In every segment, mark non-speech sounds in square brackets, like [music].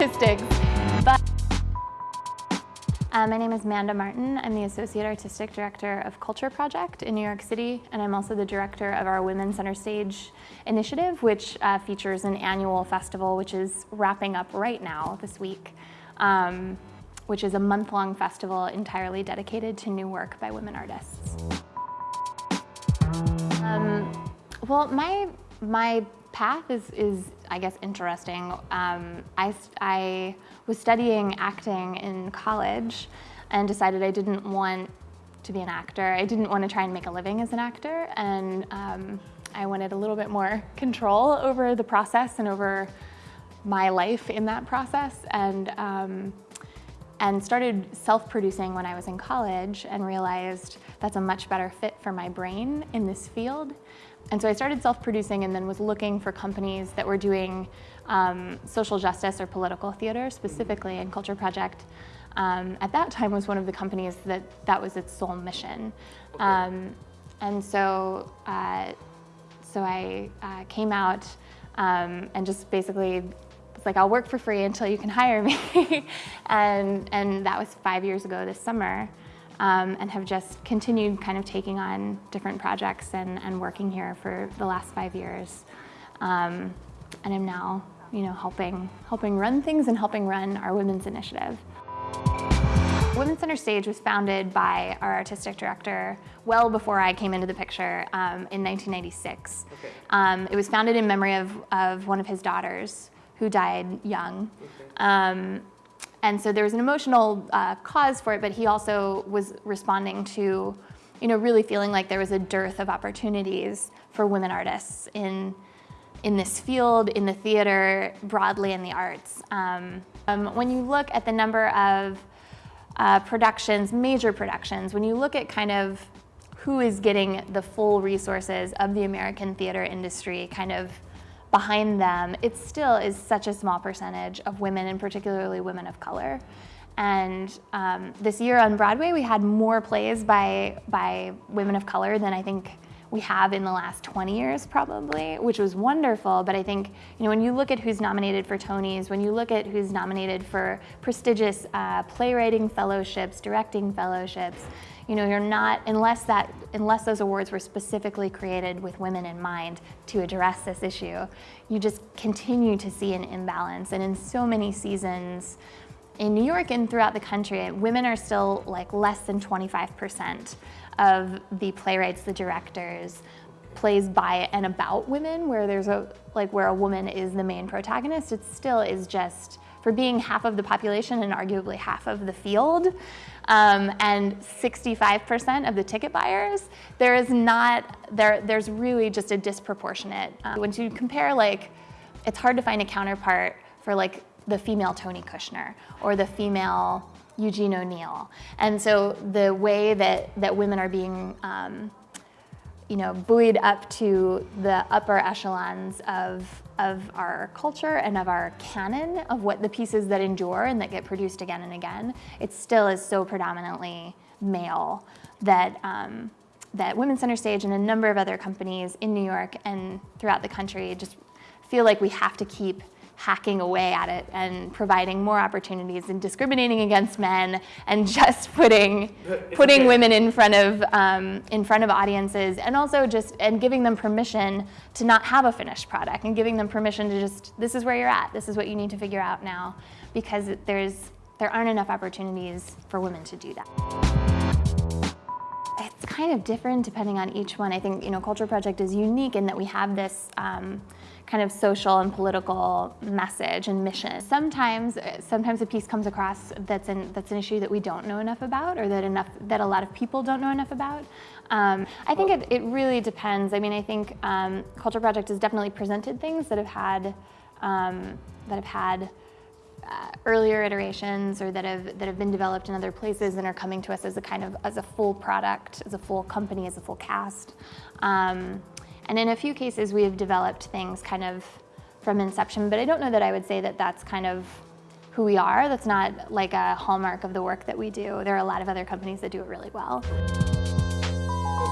But uh, my name is Manda Martin. I'm the Associate Artistic Director of Culture Project in New York City, and I'm also the director of our Women Center Stage initiative, which uh, features an annual festival which is wrapping up right now this week, um, which is a month-long festival entirely dedicated to new work by women artists. Um, well, my, my path is, is I guess, interesting. Um, I, I was studying acting in college and decided I didn't want to be an actor. I didn't want to try and make a living as an actor, and um, I wanted a little bit more control over the process and over my life in that process. And, um, and started self-producing when I was in college and realized that's a much better fit for my brain in this field. And so I started self-producing and then was looking for companies that were doing um, social justice or political theater, specifically and Culture Project. Um, at that time was one of the companies that that was its sole mission. Okay. Um, and so, uh, so I uh, came out um, and just basically was like, I'll work for free until you can hire me. [laughs] and, and that was five years ago this summer um, and have just continued kind of taking on different projects and, and working here for the last five years. Um, and I'm now, you know, helping, helping run things and helping run our women's initiative. Women's Center Stage was founded by our artistic director well before I came into the picture um, in 1996. Okay. Um, it was founded in memory of, of one of his daughters who died young. Okay. Um, and so there was an emotional uh, cause for it, but he also was responding to, you know, really feeling like there was a dearth of opportunities for women artists in, in this field, in the theater, broadly in the arts. Um, um, when you look at the number of uh, productions, major productions, when you look at kind of who is getting the full resources of the American theater industry kind of behind them, it still is such a small percentage of women and particularly women of color. And um, this year on Broadway, we had more plays by, by women of color than I think we have in the last 20 years probably, which was wonderful. But I think, you know, when you look at who's nominated for Tonys, when you look at who's nominated for prestigious uh, playwriting fellowships, directing fellowships, you know, you're not, unless that, unless those awards were specifically created with women in mind to address this issue, you just continue to see an imbalance. And in so many seasons, in New York and throughout the country, women are still like less than 25% of the playwrights, the directors, plays by and about women where there's a, like where a woman is the main protagonist, it still is just, for being half of the population and arguably half of the field, um, and 65% of the ticket buyers, there is not, there, there's really just a disproportionate. Um, when you compare like, it's hard to find a counterpart for like the female Tony Kushner or the female Eugene O'Neill. And so the way that, that women are being um, you know, buoyed up to the upper echelons of, of our culture and of our canon of what the pieces that endure and that get produced again and again, it still is so predominantly male that, um, that Women's Center Stage and a number of other companies in New York and throughout the country just feel like we have to keep hacking away at it and providing more opportunities and discriminating against men and just putting putting okay. women in front of um, in front of audiences and also just and giving them permission to not have a finished product and giving them permission to just this is where you're at this is what you need to figure out now because there's there aren't enough opportunities for women to do that it's kind of different depending on each one. I think, you know, Culture Project is unique in that we have this um, kind of social and political message and mission. Sometimes, sometimes a piece comes across that's an, that's an issue that we don't know enough about or that, enough, that a lot of people don't know enough about. Um, I think it, it, really depends. I mean, I think um, Culture Project has definitely presented things that have had, um, that have had uh, earlier iterations or that have that have been developed in other places and are coming to us as a kind of as a full product, as a full company, as a full cast. Um, and in a few cases, we have developed things kind of from inception, but I don't know that I would say that that's kind of who we are. That's not like a hallmark of the work that we do. There are a lot of other companies that do it really well.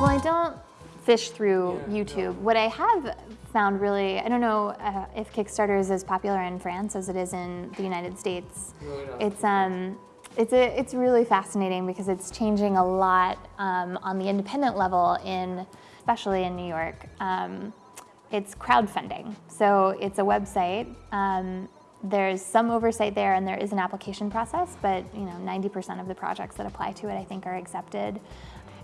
Well, I don't fish through YouTube. What I have found really, I don't know uh, if Kickstarter is as popular in France as it is in the United States. It's, um, it's, a, it's really fascinating because it's changing a lot um, on the independent level in, especially in New York. Um, it's crowdfunding. So it's a website. Um, there's some oversight there and there is an application process, but you know, 90% of the projects that apply to it I think are accepted.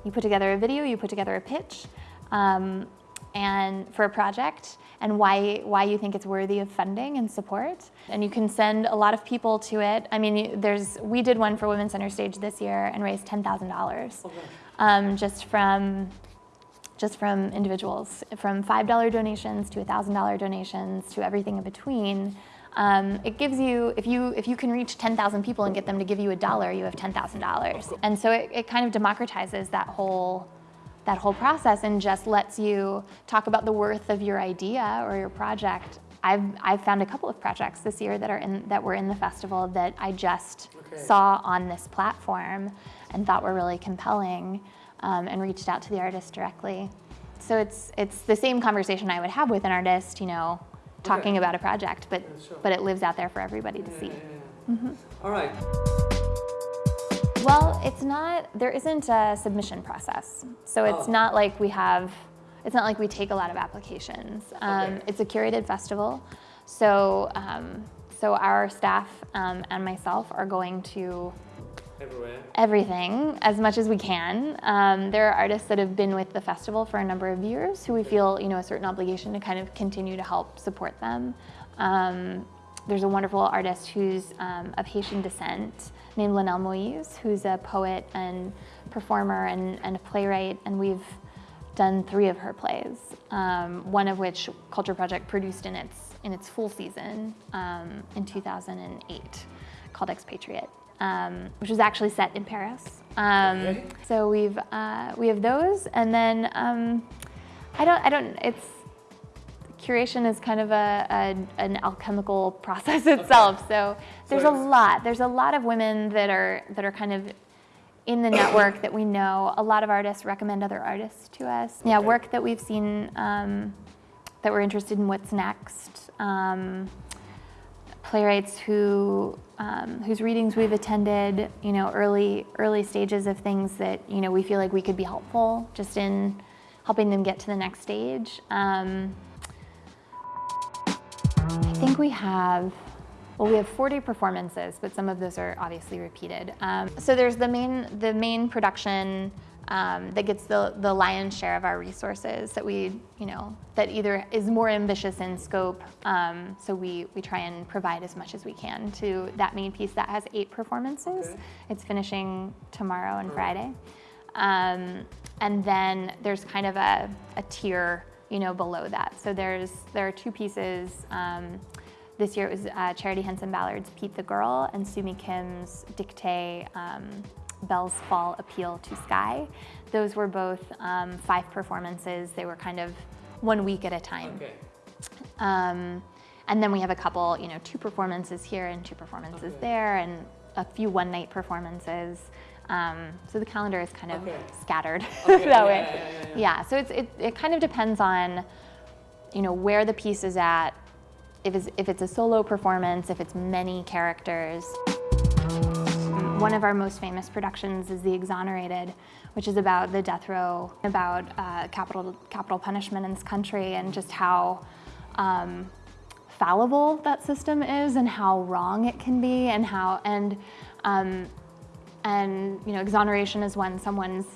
You put together a video, you put together a pitch, um, and for a project and why, why you think it's worthy of funding and support. And you can send a lot of people to it. I mean, there's, we did one for Women's Center Stage this year and raised $10,000 um, just from just from individuals, from $5 donations to $1,000 donations to everything in between. Um, it gives you, if you, if you can reach 10,000 people and get them to give you a dollar, you have $10,000. And so it, it kind of democratizes that whole that whole process and just lets you talk about the worth of your idea or your project. I've, I've found a couple of projects this year that, are in, that were in the festival that I just Okay. saw on this platform and thought were really compelling um, and reached out to the artist directly. So it's, it's the same conversation I would have with an artist, you know, talking Okay. about a project, but, Yeah, sure. but it lives out there for everybody to see. Yeah, yeah, yeah. All right. Well, it's not, there isn't a submission process. So it's Oh. not like we have, it's not like we take a lot of applications. Um, Okay. It's a curated festival. So, um, so our staff um, and myself are going to Everywhere. everything as much as we can. Um, there are artists that have been with the festival for a number of years who we feel you know a certain obligation to kind of continue to help support them. Um, there's a wonderful artist who's um, of Haitian descent named Lenelle Moïse, who's a poet and performer and, and a playwright, and we've done three of her plays, um, one of which Culture Project produced in its in its full season um, in 2008, called Expatriate, um, which was actually set in Paris. Um, Okay. So we've uh, we have those, and then um, I don't I don't it's curation is kind of a, a an alchemical [laughs] process itself. So there's a lot. There's a lot of women that are that are kind of in the network that we know. A lot of artists recommend other artists to us. Yeah, work that we've seen um, that we're interested in. What's next? Um, playwrights who um, whose readings we've attended. You know, early early stages of things that you know we feel like we could be helpful just in helping them get to the next stage. Um, I think we have, well, we have 40 performances, but some of those are obviously repeated. Um, so there's the main, the main production um, that gets the, the lion's share of our resources that we, you know, that either is more ambitious in scope. Um, so we, we try and provide as much as we can to that main piece that has eight performances. Okay. It's finishing tomorrow and Friday. Um, and then there's kind of a, a tier, you know, below that. So there's there are two pieces. Um, this year it was uh, Charity Henson Ballard's Pete the Girl and Sumi Kim's Dictee um, Bell's Fall Appeal to Sky. Those were both um, five performances. They were kind of one week at a time. Okay. Um, and then we have a couple, you know, two performances here and two performances Okay. there, and a few one night performances. Um, so the calendar is kind of Okay. scattered [laughs] Okay, that yeah, way. yeah, yeah, yeah. Yeah, so it's, it, it kind of depends on, you know, where the piece is at, if it's, if it's a solo performance, if it's many characters. One of our most famous productions is The Exonerated, which is about the death row, about uh, capital, capital punishment in this country and just how um, fallible that system is and how wrong it can be and how, and, um, and you know, exoneration is when someone's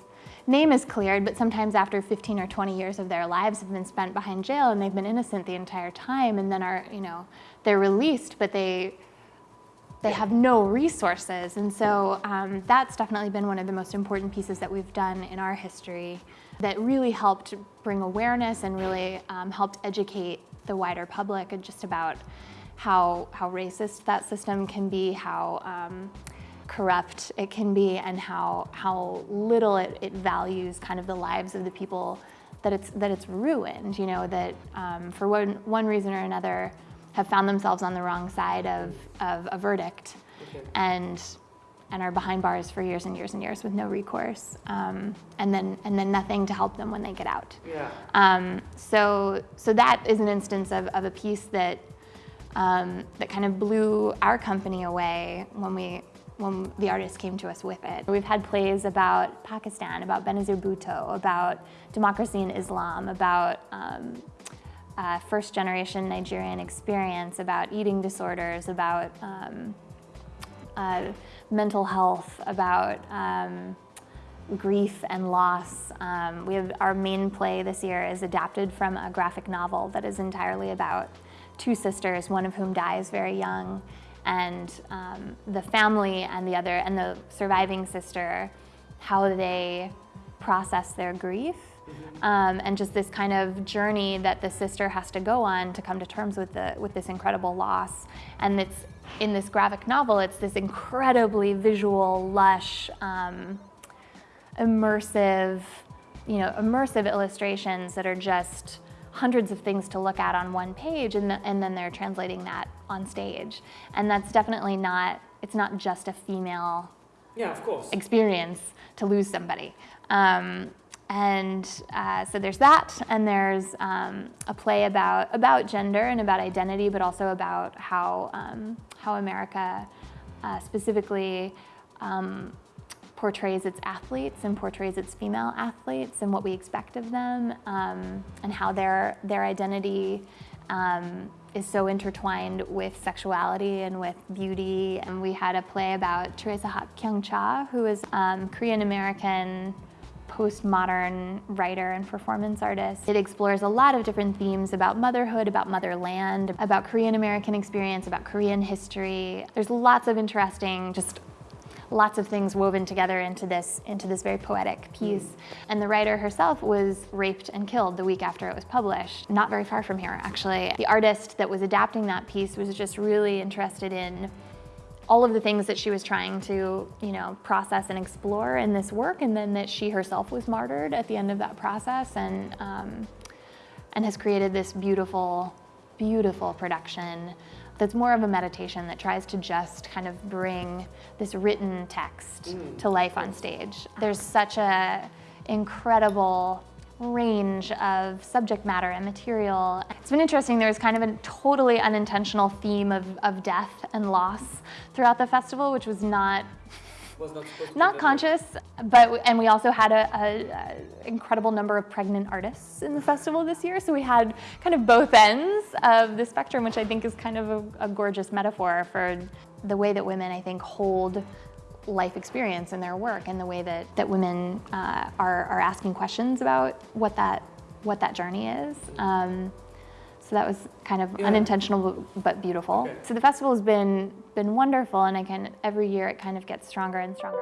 name is cleared, but sometimes after 15 or 20 years of their lives have been spent behind jail and they've been innocent the entire time and then are, you know, they're released, but they, they have no resources. And so um, that's definitely been one of the most important pieces that we've done in our history that really helped bring awareness and really um, helped educate the wider public and just about how, how racist that system can be, how um, corrupt it can be, and how, how little it, it values kind of the lives of the people that it's, that it's ruined, you know, that um, for one, one reason or another have found themselves on the wrong side of, of a verdict Okay. and and are behind bars for years and years and years with no recourse, um, and then and then nothing to help them when they get out. Yeah. Um, so so that is an instance of, of a piece that um, that kind of blew our company away when we when the artist came to us with it. We've had plays about Pakistan, about Benazir Bhutto, about democracy in Islam, about um, uh, first generation Nigerian experience, about eating disorders, about um, uh, mental health, about um, grief and loss. Um, we have our main play this year is adapted from a graphic novel that is entirely about two sisters, one of whom dies very young, and um, the family and the other and the surviving sister, how they process their grief. Um, and just this kind of journey that the sister has to go on to come to terms with the with this incredible loss. And it's in this graphic novel, it's this incredibly visual, lush, um, immersive, you know, immersive illustrations that are just hundreds of things to look at on one page and, the, and then they're translating that on stage. And that's definitely not, it's not just a female Yeah, of course. experience to lose somebody. Um, and uh, so there's that, and there's um, a play about about gender and about identity, but also about how um, how America uh, specifically um, portrays its athletes and portrays its female athletes and what we expect of them, um, and how their their identity um, is so intertwined with sexuality and with beauty. And we had a play about Teresa Hak Kyung Cha, who is um, Korean American postmodern writer and performance artist. It explores a lot of different themes about motherhood, about motherland, about Korean American experience, about Korean history. There's lots of interesting, just lots of things woven together into this into this very poetic piece. And the writer herself was raped and killed the week after it was published, not very far from here actually. The artist that was adapting that piece was just really interested in all of the things that she was trying to, you know, process and explore in this work, and then that she herself was martyred at the end of that process, and um, and has created this beautiful, beautiful production that's more of a meditation that tries to just kind of bring this written text mm. to life on stage. There's such a incredible range of subject matter and material. It's been interesting, there was kind of a totally unintentional theme of, of death and loss throughout the festival, which was not not supposed to not conscious, but and we also had a, a, a incredible number of pregnant artists in the festival this year. So we had kind of both ends of the spectrum, which I think is kind of a, a gorgeous metaphor for the way that women, I think, hold life experience in their work, and the way that that women uh, are are asking questions about what that what that journey is. Um, so that was kind of Yeah. unintentional but- beautiful. Okay. So the festival has been been wonderful, and I can every year it kind of gets stronger and stronger.